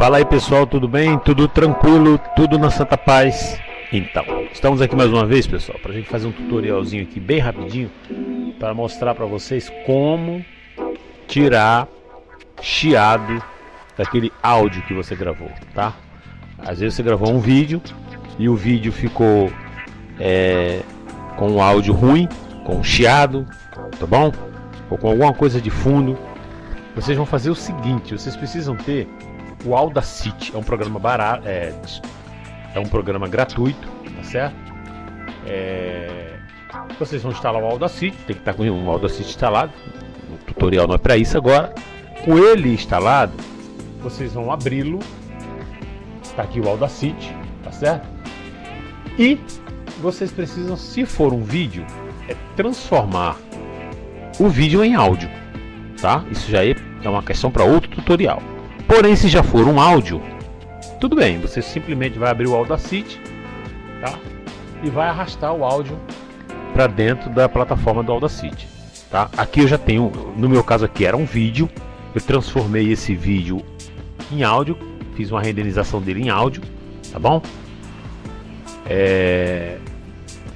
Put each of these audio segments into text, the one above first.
Fala aí pessoal, tudo bem? Tudo tranquilo? Tudo na Santa Paz? Então, estamos aqui mais uma vez pessoal, para a gente fazer um tutorialzinho aqui bem rapidinho para mostrar para vocês como tirar chiado daquele áudio que você gravou, tá? Às vezes você gravou um vídeo e o vídeo ficou é, com um áudio ruim, com chiado, tá bom? Ou com alguma coisa de fundo. Vocês vão fazer o seguinte, vocês precisam ter o Audacity, é um programa barato, é, é um programa gratuito, tá certo? É, vocês vão instalar o Audacity, tem que estar com o Audacity instalado. O tutorial não é para isso agora. Com ele instalado, vocês vão abri-lo. Está aqui o Audacity, tá certo? E vocês precisam, se for um vídeo, é transformar o vídeo em áudio, tá? Isso já é uma questão para outro tutorial. Porém, se já for um áudio, tudo bem, você simplesmente vai abrir o Audacity, tá? E vai arrastar o áudio para dentro da plataforma do Audacity, tá? Aqui eu já tenho, no meu caso aqui era um vídeo, eu transformei esse vídeo em áudio, fiz uma renderização dele em áudio, tá bom? É...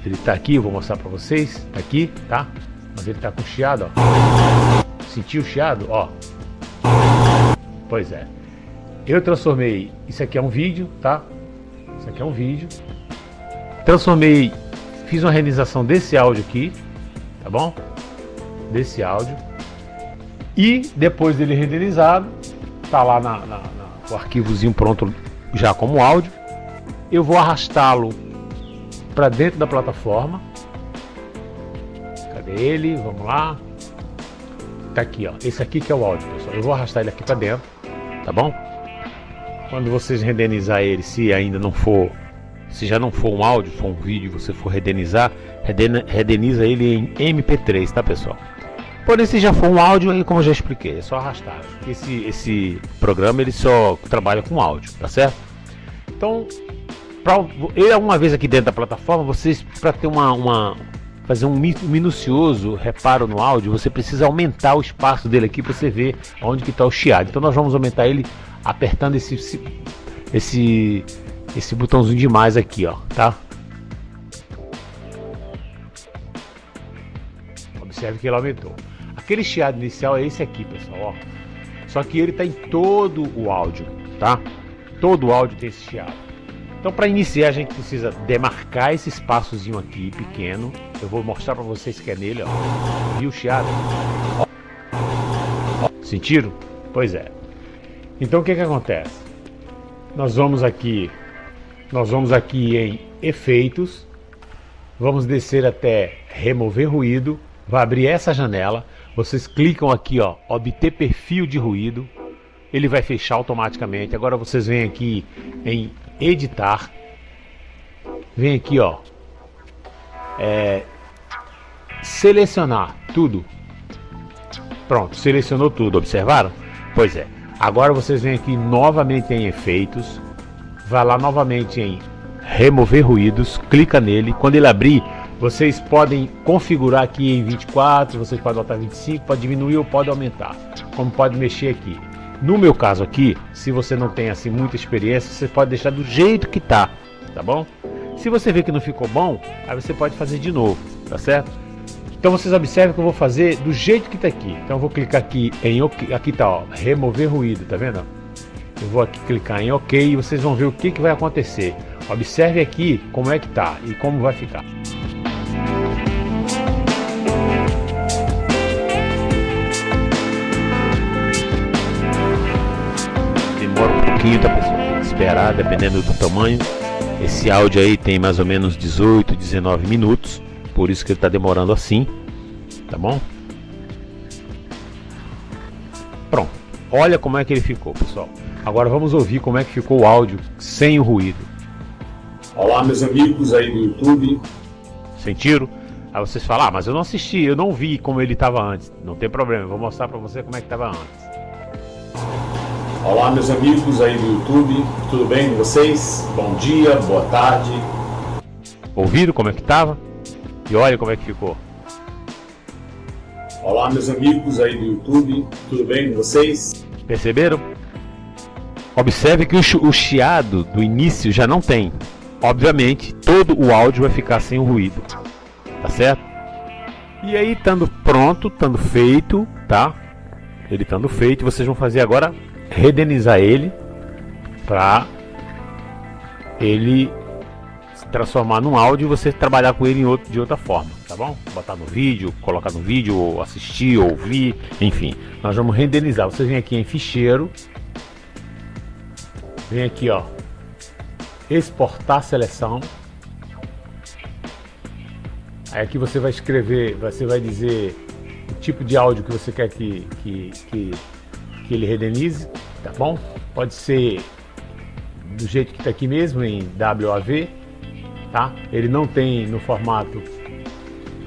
Ele tá aqui, eu vou mostrar para vocês, tá aqui, tá? Mas ele tá com chiado, ó. Sentiu o chiado, ó. Pois é. Eu transformei, isso aqui é um vídeo, tá? Isso aqui é um vídeo. Transformei, fiz uma renderização desse áudio aqui, tá bom? Desse áudio. E depois dele renderizado, tá lá na, na, na o arquivozinho pronto já como áudio. Eu vou arrastá-lo para dentro da plataforma. Cadê ele? Vamos lá. Tá aqui, ó. Esse aqui que é o áudio, pessoal. Eu vou arrastar ele aqui para dentro tá bom? Quando vocês renderizar ele, se ainda não for, se já não for um áudio, for um vídeo, você for renderizar, redeniza ele em MP3, tá pessoal? Porém, se já for um áudio, aí como eu já expliquei, é só arrastar. Esse, esse programa ele só trabalha com áudio, tá certo? Então, pra, ele uma vez aqui dentro da plataforma, vocês para ter uma, uma fazer um minucioso reparo no áudio, você precisa aumentar o espaço dele aqui para você ver onde que está o chiado. Então nós vamos aumentar ele apertando esse, esse, esse botãozinho de mais aqui, ó, tá? Observe que ele aumentou. Aquele chiado inicial é esse aqui, pessoal, ó. Só que ele está em todo o áudio, tá? Todo o áudio tem esse chiado. Então para iniciar a gente precisa demarcar esse espaçozinho aqui pequeno. Eu vou mostrar para vocês que é nele, ó. Viu o chiado? Sentiram? Pois é. Então o que que acontece? Nós vamos aqui, nós vamos aqui em efeitos, vamos descer até remover ruído, vai abrir essa janela, vocês clicam aqui ó, obter perfil de ruído, ele vai fechar automaticamente. Agora vocês vêm aqui em editar. Vem aqui, ó. É, selecionar tudo. Pronto, selecionou tudo, observaram? Pois é. Agora vocês vêm aqui novamente em efeitos. Vai lá novamente em remover ruídos, clica nele. Quando ele abrir, vocês podem configurar aqui em 24, vocês podem botar 25, pode diminuir ou pode aumentar. Como pode mexer aqui. No meu caso aqui, se você não tem assim muita experiência, você pode deixar do jeito que tá, tá bom? Se você vê que não ficou bom, aí você pode fazer de novo, tá certo? Então vocês observem que eu vou fazer do jeito que tá aqui. Então eu vou clicar aqui em OK, aqui tá, ó, remover ruído, tá vendo? Eu vou aqui clicar em OK e vocês vão ver o que, que vai acontecer. Observe aqui como é que tá e como vai ficar. Pouquinho, tá pessoal? Esperar, dependendo do tamanho. Esse áudio aí tem mais ou menos 18, 19 minutos, por isso que ele tá demorando assim, tá bom? Pronto. Olha como é que ele ficou, pessoal. Agora vamos ouvir como é que ficou o áudio sem o ruído. Olá, meus amigos aí do YouTube. Sentiram? Aí vocês falam, ah, mas eu não assisti, eu não vi como ele estava antes. Não tem problema, eu vou mostrar para você como é que estava antes. Olá meus amigos aí do YouTube, tudo bem com vocês? Bom dia, boa tarde. Ouviram como é que tava? E olha como é que ficou. Olá meus amigos aí do YouTube, tudo bem com vocês? Perceberam? Observe que o chiado do início já não tem. Obviamente, todo o áudio vai ficar sem o ruído. Tá certo? E aí, estando pronto, estando feito, tá? Ele estando feito, vocês vão fazer agora redenizar ele para ele se transformar num áudio e você trabalhar com ele outro, de outra forma, tá bom? Botar no vídeo, colocar no vídeo, ou assistir, ou ouvir, enfim. Nós vamos renderizar. Você vem aqui em ficheiro, vem aqui ó, exportar seleção. Aí aqui você vai escrever, você vai dizer o tipo de áudio que você quer que, que, que, que ele redenize, tá bom? Pode ser do jeito que está aqui mesmo, em WAV, tá? Ele não tem no formato,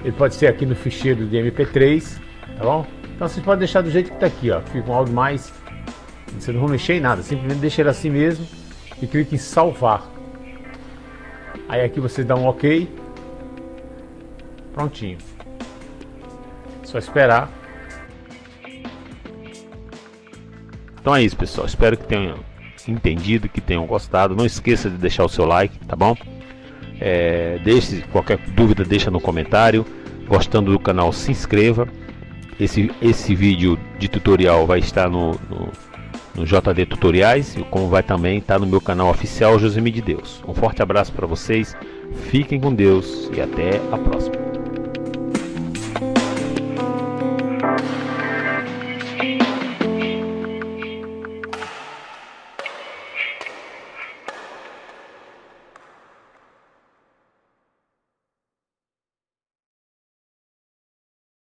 ele pode ser aqui no ficheiro de MP3, tá bom? Então vocês podem deixar do jeito que está aqui, ó, fica um áudio mais, você não vai mexer em nada, simplesmente deixa ele assim mesmo e clique em salvar. Aí aqui você dá um OK, prontinho. Só esperar. Então é isso, pessoal. Espero que tenham entendido, que tenham gostado. Não esqueça de deixar o seu like, tá bom? É, deixe qualquer dúvida, deixa no comentário. Gostando do canal, se inscreva. Esse, esse vídeo de tutorial vai estar no, no, no JD Tutoriais, como vai também estar no meu canal oficial Josemi de Deus. Um forte abraço para vocês, fiquem com Deus e até a próxima.